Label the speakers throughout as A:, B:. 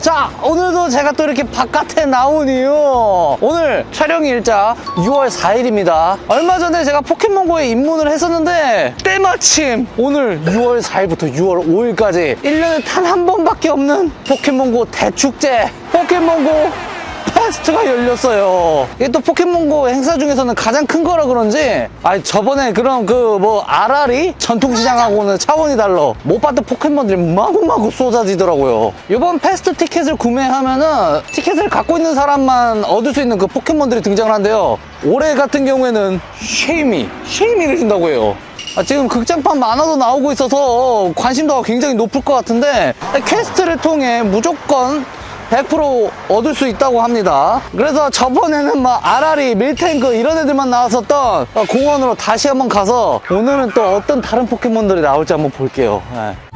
A: 자 오늘도 제가 또 이렇게 바깥에 나온 이유. 오늘 촬영 일자 6월 4일입니다. 얼마 전에 제가 포켓몬고에 입문을 했었는데 때마침 오늘 6월 4일부터 6월 5일까지 1년에 단 한 번밖에 없는 포켓몬고 대축제 포켓몬고 페스트가 열렸어요. 이게 또 포켓몬고 행사 중에서는 가장 큰 거라 그런지, 아 저번에 그런 그 뭐 아라리 전통시장하고는 차원이 달라. 못 봤던 포켓몬들이 마구마구 쏟아지더라고요. 이번 페스트 티켓을 구매하면은 티켓을 갖고 있는 사람만 얻을 수 있는 그 포켓몬들이 등장을 한대요. 올해 같은 경우에는 쉐이미, 쉐이미를 준다고 해요. 아, 지금 극장판 만화도 나오고 있어서 관심도가 굉장히 높을 것 같은데 퀘스트를 통해 무조건 100% 얻을 수 있다고 합니다. 그래서 저번에는 막 아라리, 밀탱크 이런 애들만 나왔었던 공원으로 다시 한번 가서 오늘은 또 어떤 다른 포켓몬들이 나올지 한번 볼게요. 네.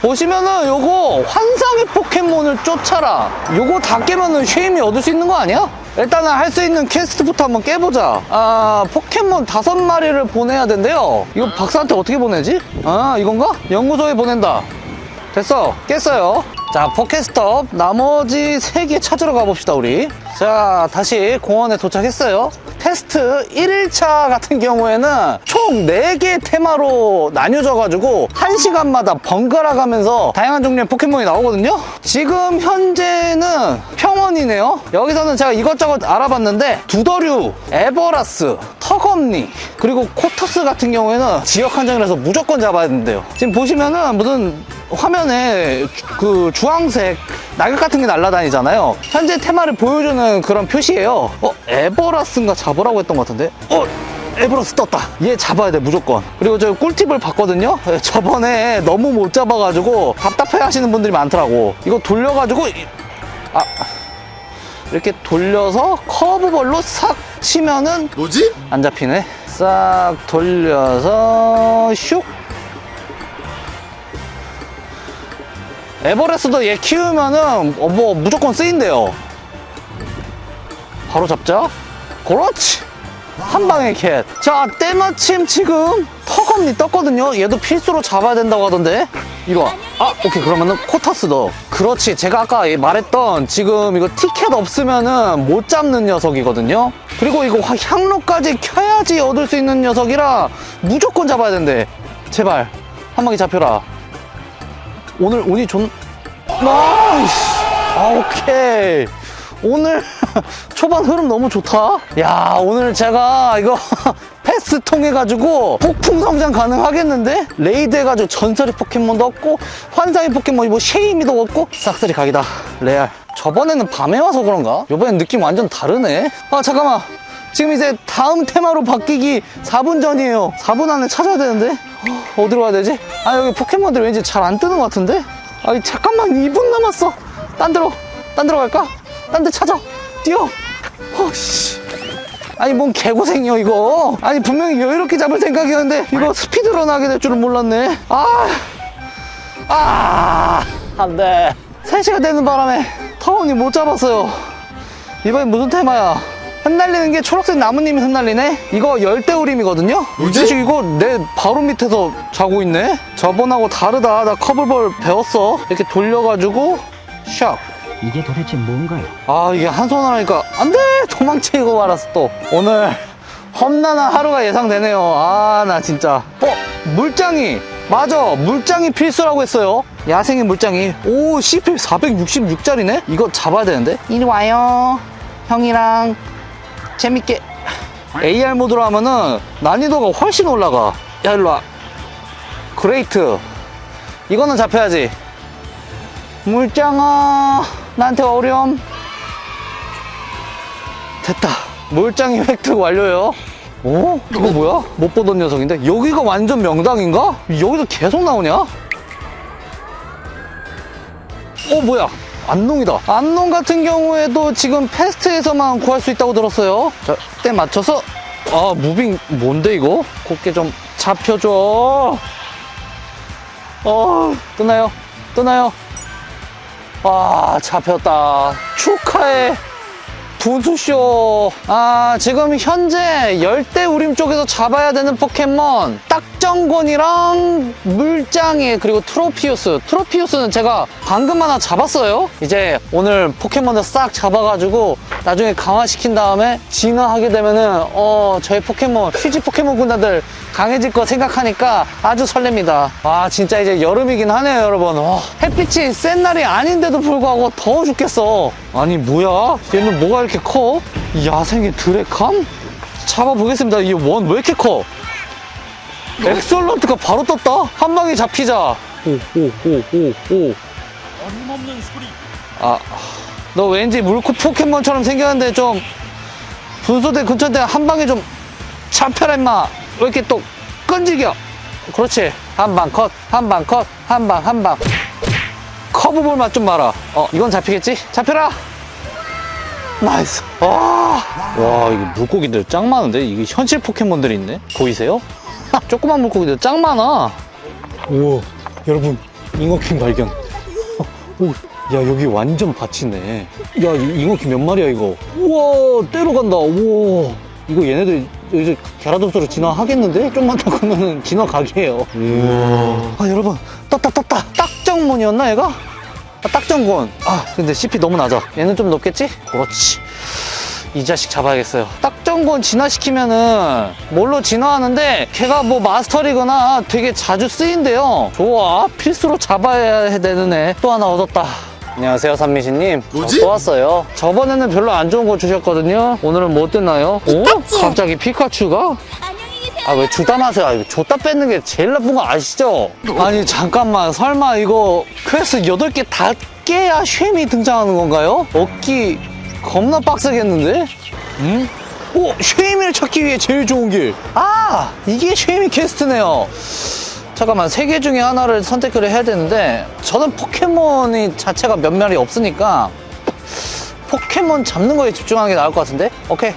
A: 보시면은 요거 환상의 포켓몬을 쫓아라. 요거 다 깨면은 쉐이미 얻을 수 있는 거 아니야? 일단은 할 수 있는 퀘스트부터 한번 깨보자. 아 포켓몬 다섯 마리를 보내야 된대요. 이거 박사한테 어떻게 보내지? 아 이건가? 연구소에 보낸다. 됐어. 깼어요. 자 포켓스톱. 나머지 세 개 찾으러 가봅시다 우리 자 다시 공원에 도착했어요. 페스트 1일차 같은 경우에는 총 4개 테마로 나뉘어져 가지고 1시간마다 번갈아 가면서 다양한 종류의 포켓몬이 나오거든요. 지금 현재는 평원이네요. 여기서는 제가 이것저것 알아봤는데 두더류, 애버라스, 터검니 그리고 코터스 같은 경우에는 지역 한정이라서 무조건 잡아야 된대요. 지금 보시면은 무슨 화면에 그 주황색 낙엽 같은 게 날아다니잖아요. 현재 테마를 보여주는 그런 표시예요. 어 에버라스인가 잡으라고 했던 것 같은데? 어 에버라스 떴다. 얘 잡아야 돼 무조건. 그리고 저 꿀팁을 봤거든요? 예, 저번에 너무 못 잡아가지고 답답해 하시는 분들이 많더라고. 이거 돌려가지고 이- 아 이렇게 돌려서 커브볼로 싹 치면은
B: 뭐지?
A: 안 잡히네. 싹 돌려서 슉 에버레스도 얘 키우면은 어, 뭐 무조건 쓰인대요. 바로 잡자. 그렇지. 한 방에 캣자 때마침 지금 턱없니 떴거든요. 얘도 필수로 잡아야 된다고 하던데. 와. 아 오케이. 그러면은 코터스 너 그렇지. 제가 아까 말했던 지금 이거 티켓 없으면은 못 잡는 녀석이거든요. 그리고 이거 화- 향로까지 켜야지 얻을 수 있는 녀석이라 무조건 잡아야 된대. 제발. 한 방에 잡혀라 오늘 운이 좋 nice 아 오케이. 오늘 초반 흐름 너무 좋다. 야 오늘 제가 이거 페스트 통해 가지고 폭풍 성장 가능하겠는데? 레이드 해가지고 전설의 포켓몬도 얻고 환상의 포켓몬이 뭐 쉐이미도 얻고. 싹쓸이 각이다. 레알. 저번에는 밤에 와서 그런가? 이번엔 느낌 완전 다르네. 아 잠깐만. 지금 이제 다음 테마로 바뀌기 4분 전이에요. 4분 안에 찾아야 되는데 어, 어디로 가야 되지? 아 여기 포켓몬들 왠지 잘 안 뜨는 것 같은데? 아 잠깐만 2분 남았어 딴 데로 딴 데로 갈까? 딴 데 찾아 뛰어 어씨 아니 뭔 개고생이요 이거 아니 분명히 여유롭게 잡을 생각이었는데 이거 스피드런 하게 될 줄은 몰랐네 아 아, 안 돼. 3시가 되는 바람에 타원이 못 잡았어요. 이번엔 무슨 테마야? 흩날리는 게 초록색 나무님이 흩날리네? 이거 열대우림이거든요?
B: 뭐지?
A: 이거 내 바로 밑에서 자고 있네? 저번하고 다르다. 나 커블볼 배웠어. 이렇게 돌려가지고, 샥.
C: 이게 도대체 뭔가요?
A: 아 이게 한 손으로 하니까 안 돼 도망치고 말았어 또 오늘 험난한 하루가 예상되네요 아 나 진짜 어 물짱이 맞아 물짱이 필수라고 했어요 야생의 물짱이 오 CP 466짜리네 이거 잡아야 되는데 이리 와요 형이랑 재밌게 AR 모드로 하면은 난이도가 훨씬 올라가 야 일로와 great 이거는 잡혀야지 물짱아 나한테 어려움 됐다 물장이 획득 완료요 오? 이거 뭐야? 못 보던 녀석인데 여기가 완전 명당인가? 여기서 계속 나오냐? 어 뭐야 안농이다 안농 같은 경우에도 지금 패스트에서만 구할 수 있다고 들었어요 자, 때 맞춰서 아 무빙 뭔데 이거? 곱게 좀 잡혀줘 어 뜨나요? 뜨나요? 아 잡혔다 축하해 분수쇼. 아 지금 현재 열대 우림 쪽에서 잡아야 되는 포켓몬 딱정곤이랑 물짱이 그리고 트로피우스. 트로피우스는 제가 방금 하나 잡았어요. 이제 오늘 포켓몬을 싹 잡아가지고 나중에 강화시킨 다음에 진화하게 되면은 어 저희 포켓몬 휴지 포켓몬 군단들 강해질 거 생각하니까 아주 설렙니다. 와 진짜 이제 여름이긴 하네요 여러분. 와, 햇빛이 센 날이 아닌데도 불구하고 더워 죽겠어 아니 뭐야? 얘는 뭐가 이렇게 커? 야생의 드래캄? 잡아보겠습니다. 이 원 왜 이렇게 커? excellent가 바로 떴다? 한 방에 잡히자. 오 오 오 오 오.
B: 어림없는 소리.
A: 아, 너 왠지 물코 포켓몬처럼 생겼는데 좀 분수대 근처인데 한 방에 좀 잡혀라 임마. 왜 이렇게 또 끈질겨? 그렇지. 한 방 컷 한 방 컷 한 방 한 방 커브볼 맛 좀 봐라 어 이건 잡히겠지 잡혀라 nice 와, 와 이거 물고기들 짱 많은데 이게 현실 포켓몬들이 있네 보이세요? 조그만 물고기들 짱 많아 우와 여러분 잉어킹 발견 오, 야 여기 완전 밭이네. 야 이- 잉어킹 몇 마리야 이거? 우와 떼로 간다. 우와 이거 얘네들 이제 게라도스로 진화하겠는데? 좀만 더 가면은 진화 각이에요. 우와. 아 여러분 떴다 떴다. 딱 정문이었나 얘가? 아, 딱정곤. 아 근데 CP 너무 낮아. 얘는 좀 높겠지? 그렇지. 이 자식 잡아야겠어요. 딱정곤 진화시키면은 뭘로 진화하는데 걔가 뭐 master league나 되게 자주 쓰인대요. 좋아. 필수로 잡아야 되는 애 또 하나 얻었다. 안녕하세요 삼미신님
B: 뭐지?
A: 또 왔어요 저번에는 별로 안 좋은 거 주셨거든요 오늘은 뭐 뜨나요? 어? 갑자기 피카츄가? 아 왜 주다 마세요 아, 줬다 뺏는 게 제일 나쁜 거 아시죠? 아니 잠깐만 설마 이거 퀘스트 8개 다 깨야 쉐미 등장하는 건가요? 얻기 겁나 빡세겠는데? 응? 오! 쉐미를 찾기 위해 제일 좋은 길! 아! 이게 쉐미 quest네요 잠깐만 세 개 중에 하나를 선택을 해야 되는데 저는 포켓몬이 자체가 몇 마리 없으니까 포켓몬 잡는 거에 집중하는 게 나을 것 같은데? 오케이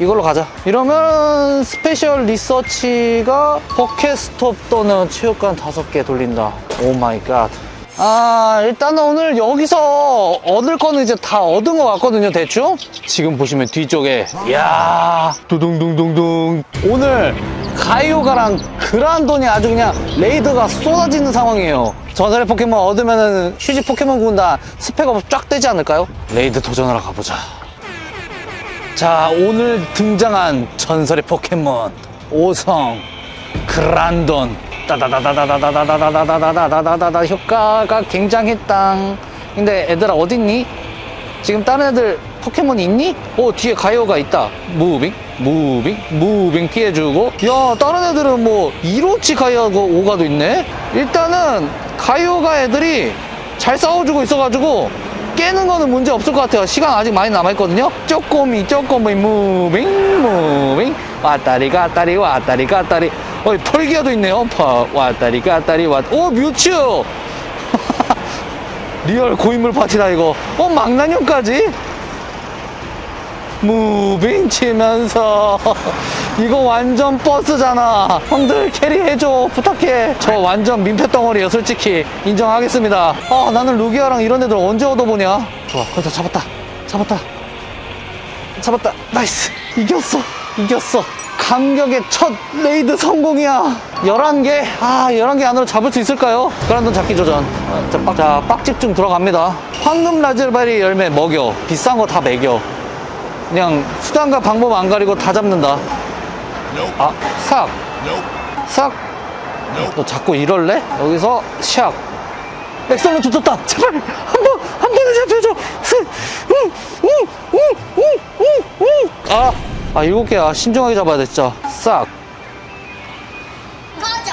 A: 이걸로 가자. 이러면 special research가 포켓스톱 또는 체육관 다섯 개 돌린다. oh my god. 아, 일단은 오늘 여기서 얻을 거는 이제 다 얻은 것 같거든요, 대충. 지금 보시면 뒤쪽에. 이야, 두둥둥둥둥. 오늘 가이오가랑 그란돈이 아주 그냥 raid가 쏟아지는 상황이에요. 전설의 포켓몬 얻으면은 휴지 포켓몬 군단 스펙 up 쫙 되지 않을까요? raid 도전하러 가보자. 자 오늘 등장한 전설의 포켓몬 오성 그란돈 따다다다다다다다다다다다다다다다 효과가 굉장했당 근데 애들아 어딨니? 지금 다른 애들 포켓몬이 있니? 오 뒤에 가이오가 있다 moving moving moving 피해주고 야 다른 애들은 뭐 이로치 가이오가 오가도 있네 일단은 가이오가 애들이 잘 싸워주고 있어가지고 깨는 거는 문제 없을 것 같아요. 시간 아직 많이 남아있거든요. 쪼꼬미 쪼꼬미 moving moving. 왔다리 갔다리 왔다리 갔다리. 어이 펄기아도 있네요. 파 왔다리 갔다리 왔오 뮤츠! real 고인물 파티다 이거. 어 망나뇽까지 moving 치면서 이거 완전 버스잖아. 형들 carry해줘. 부탁해. 저 완전 민폐 덩어리에요 솔직히. 인정하겠습니다. 아 나는 루기아랑 이런 애들 언제 얻어보냐? 좋아 거의 다 잡았다. 잡았다. 잡았다. nice. 이겼어. 이겼어. 감격의 첫 raid 성공이야. 11개. 아 11개 안으로 잡을 수 있을까요? 그란돈 잡기 도전. 아, 자, 빡, 자 빡집중 들어갑니다. 황금 라즈베리 열매 먹여. 비싼 거 다 먹여 그냥 수단과 방법 안 가리고 다 잡는다. 아 싹!
B: Nope.
A: 너 자꾸 이럴래? 여기서 샥! excellent 줬다! 제발! 한 번! 한 번에 잡혀줘! 스! 우! 우! 우! 우! 우! 우! 아! 아 일곱 개야 신중하게 잡아야 돼 진짜 싹!
C: 꺼져.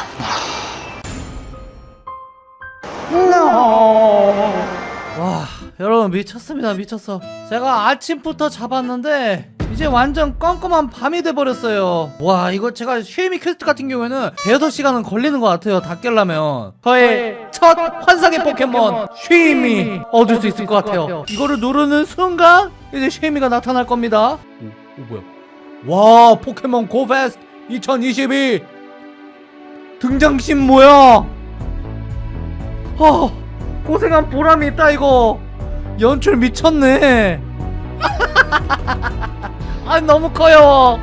D: 와 여러분 미쳤습니다. 미쳤어. 제가 아침부터 잡았는데 이제 완전 껌껌한 밤이 돼버렸어요. 와 이거 제가 쉐이미 퀘스트 같은 경우에는 대여섯 시간은 걸리는 것 같아요 다 깰려면. 저의 첫 환상의 포켓몬 쉐이미 얻을 수 있을 것 같아요. 이거를 누르는 순간 이제 쉐이미가 나타날 겁니다. 오, 오 뭐야? 와 포켓몬 고페스트 2022 등장신 뭐야? 어 고생한 보람이 있다 이거 연출 미쳤네.
A: 아 너무 커요.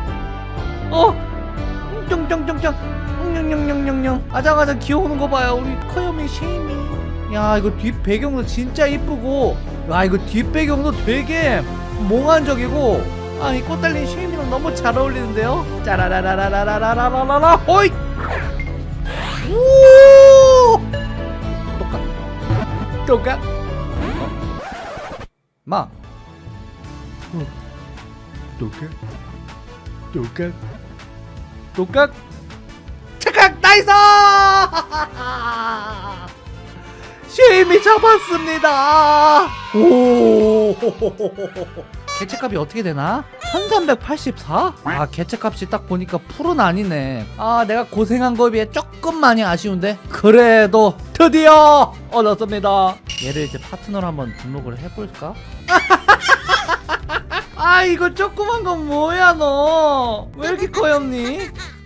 A: 어? 쫑쫑쫑쫑. 냥냥냥냥냥 아장아장 귀여우는 거 봐요. 우리 커요미 쉐이미. 야 이거 뒷 배경도 진짜 이쁘고. 와 이거 뒷 배경도 되게 몽환적이고. 아이 꽃 달린 쉐이미랑 너무 잘 어울리는데요? 짜라라라라라라라라라 호이 우 똑같. 똑같. 어? 마. 어. 똑같 똑같 똑같 착각 나이스 쉐임이 잡았습니다. 오. 개체값이 어떻게 되나? 1384? 아 개체값이 딱 보니까 풀은 아니네. 아 내가 고생한 거에 비해 조금 많이 아쉬운데 그래도 드디어 얻었습니다 얘를 이제 파트너로 한번 등록을 해볼까? 아 이거 조그만 건 뭐야 너 왜 이렇게 커였니?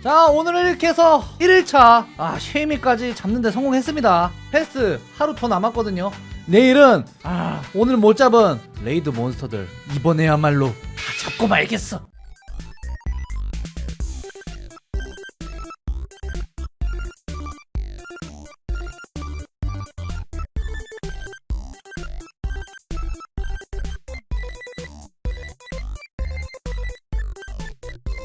A: 자 오늘은 이렇게 해서 1일차 아 쉐이미까지 잡는데 성공했습니다 패스 하루 더 남았거든요 내일은 아 오늘 못 잡은 레이드 몬스터들 이번에야말로 다 잡고 말겠어